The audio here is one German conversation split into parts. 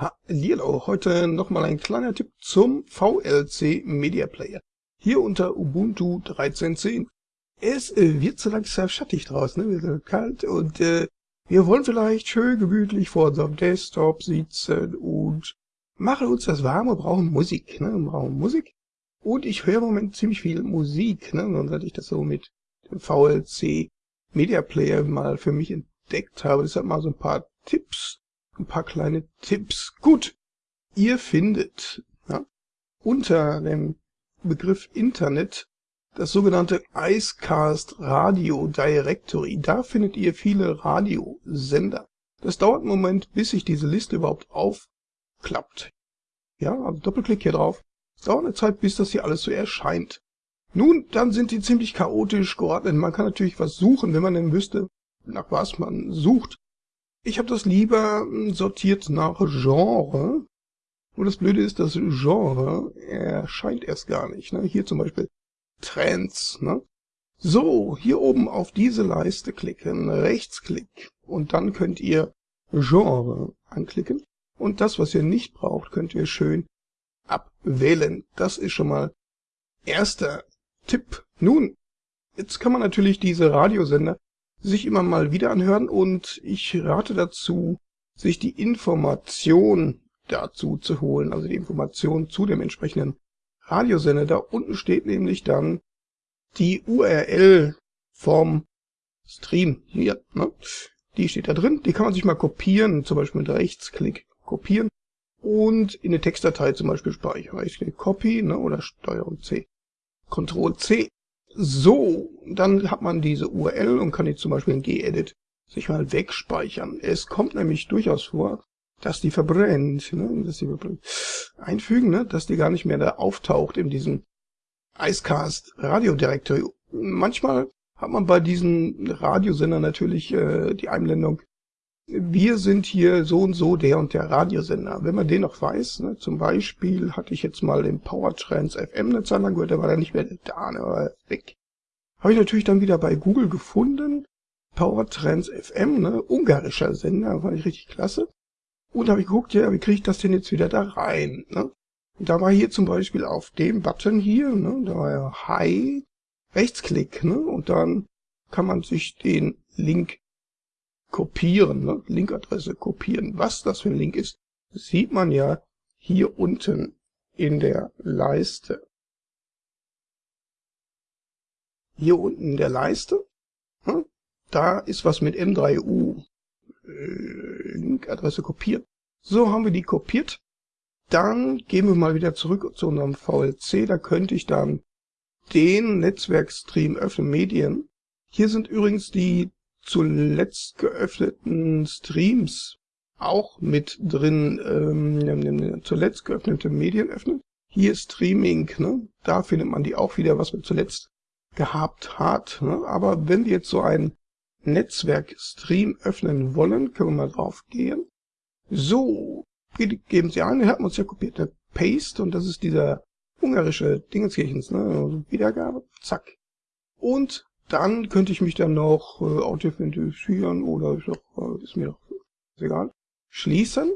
Hallihallo, heute nochmal ein kleiner Tipp zum VLC Media Player. Hier unter Ubuntu 13.10. Es äh, wird so langsam schattig draußen, ne? wird kalt und äh, wir wollen vielleicht schön gemütlich vor unserem Desktop sitzen und machen uns das warm und brauchen Musik. Ne? Wir brauchen Musik. Und ich höre im Moment ziemlich viel Musik, ne? und seit ich das so mit dem VLC Media Player mal für mich entdeckt habe, deshalb mal so ein paar Tipps ein paar kleine Tipps. Gut, ihr findet ja, unter dem Begriff Internet das sogenannte Icecast Radio Directory. Da findet ihr viele Radiosender. Das dauert einen Moment, bis sich diese Liste überhaupt aufklappt. Ja, also Doppelklick hier drauf. Es dauert eine Zeit, bis das hier alles so erscheint. Nun, dann sind die ziemlich chaotisch geordnet. Man kann natürlich was suchen, wenn man denn wüsste, nach was man sucht. Ich habe das lieber hm, sortiert nach Genre. Und das Blöde ist, das Genre erscheint erst gar nicht. Ne? Hier zum Beispiel Trends. Ne? So, hier oben auf diese Leiste klicken, Rechtsklick. Und dann könnt ihr Genre anklicken. Und das, was ihr nicht braucht, könnt ihr schön abwählen. Das ist schon mal erster Tipp. Nun, jetzt kann man natürlich diese Radiosender sich immer mal wieder anhören und ich rate dazu, sich die Information dazu zu holen, also die Information zu dem entsprechenden Radiosender. Da unten steht nämlich dann die URL vom Stream hier. Ne? Die steht da drin, die kann man sich mal kopieren, zum Beispiel mit Rechtsklick kopieren und in eine Textdatei zum Beispiel speichern. Rechtsklick Copy ne, oder Steuerung C. Ctrl C so, dann hat man diese URL und kann die zum Beispiel in gedit sich mal wegspeichern. Es kommt nämlich durchaus vor, dass die verbrennt, ne, dass die verbrennt. einfügen, ne, dass die gar nicht mehr da auftaucht in diesem Icecast Radio Directory. Manchmal hat man bei diesen Radiosendern natürlich äh, die Einblendung wir sind hier so und so der und der Radiosender. Wenn man den noch weiß, ne, zum Beispiel hatte ich jetzt mal den Powertrans FM eine Zeit lang gehört, der war dann nicht mehr da, ne, war weg. Habe ich natürlich dann wieder bei Google gefunden, Powertrans FM, ne, ungarischer Sender, fand ich richtig klasse. Und habe ich geguckt, ja, wie kriege ich das denn jetzt wieder da rein, ne? Und da war hier zum Beispiel auf dem Button hier, ne, da war ja Hi, Rechtsklick, ne, und dann kann man sich den Link kopieren, ne? Linkadresse kopieren. Was das für ein Link ist, sieht man ja hier unten in der Leiste. Hier unten in der Leiste, ne? da ist was mit M3U. Äh, Linkadresse kopieren. So haben wir die kopiert. Dann gehen wir mal wieder zurück zu unserem VLC. Da könnte ich dann den Netzwerkstream öffnen, Medien. Hier sind übrigens die zuletzt geöffneten Streams auch mit drin, ähm, zuletzt geöffnete Medien öffnen. Hier Streaming, ne? da findet man die auch wieder, was man zuletzt gehabt hat. Ne? Aber wenn wir jetzt so ein Netzwerk-Stream öffnen wollen, können wir mal drauf gehen. So, geben Sie ein, wir hatten uns ja kopiert, eine Paste, und das ist dieser ungarische Dingenskirchens, ne? Also Wiedergabe, zack. Und dann könnte ich mich dann noch äh, authentifizieren oder ist, doch, äh, ist mir doch ist egal. Schließen,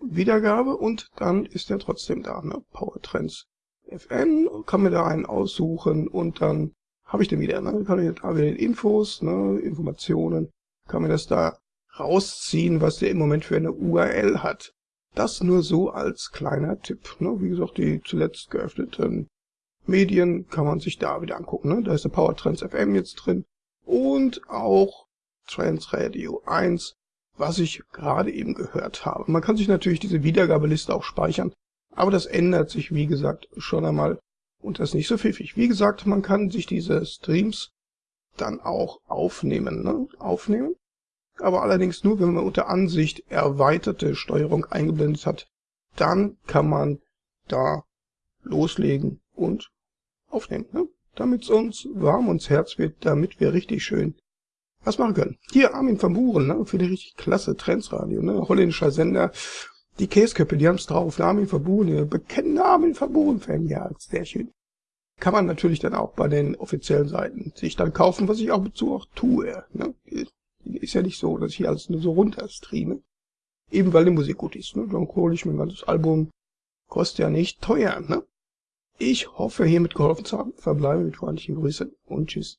Wiedergabe und dann ist er trotzdem da. Ne? Powertrends FN, kann mir da einen aussuchen und dann habe ich den wieder. Ne? Kann ich da wieder Infos, ne? Informationen, kann mir das da rausziehen, was der im Moment für eine URL hat. Das nur so als kleiner Tipp. Ne? Wie gesagt, die zuletzt geöffneten Medien kann man sich da wieder angucken. Ne? Da ist der Power Trends FM jetzt drin und auch Trends Radio 1, was ich gerade eben gehört habe. Man kann sich natürlich diese Wiedergabeliste auch speichern, aber das ändert sich, wie gesagt, schon einmal und das ist nicht so pfiffig. Wie gesagt, man kann sich diese Streams dann auch aufnehmen, ne? aufnehmen, aber allerdings nur, wenn man unter Ansicht erweiterte Steuerung eingeblendet hat, dann kann man da loslegen und aufnehmen, ne? damit es uns warm ums Herz wird, damit wir richtig schön was machen können. Hier Armin van Buren, ne? für die richtig klasse Trendsradio, ne? holländischer Sender. Die Käsköppe, die haben's drauf. Armin van Buren, bekennende Armin van Buren-Fan, ja, sehr schön. Kann man natürlich dann auch bei den offiziellen Seiten sich dann kaufen, was ich auch dazu auch tue. Ne? Ist ja nicht so, dass ich alles nur so runter streame. Eben weil die Musik gut ist. Ne? Dann hole ich mir ein ganzes Album. Kostet ja nicht teuer. Ne? Ich hoffe, hiermit geholfen zu haben. Verbleibe mit freundlichen Grüßen und tschüss.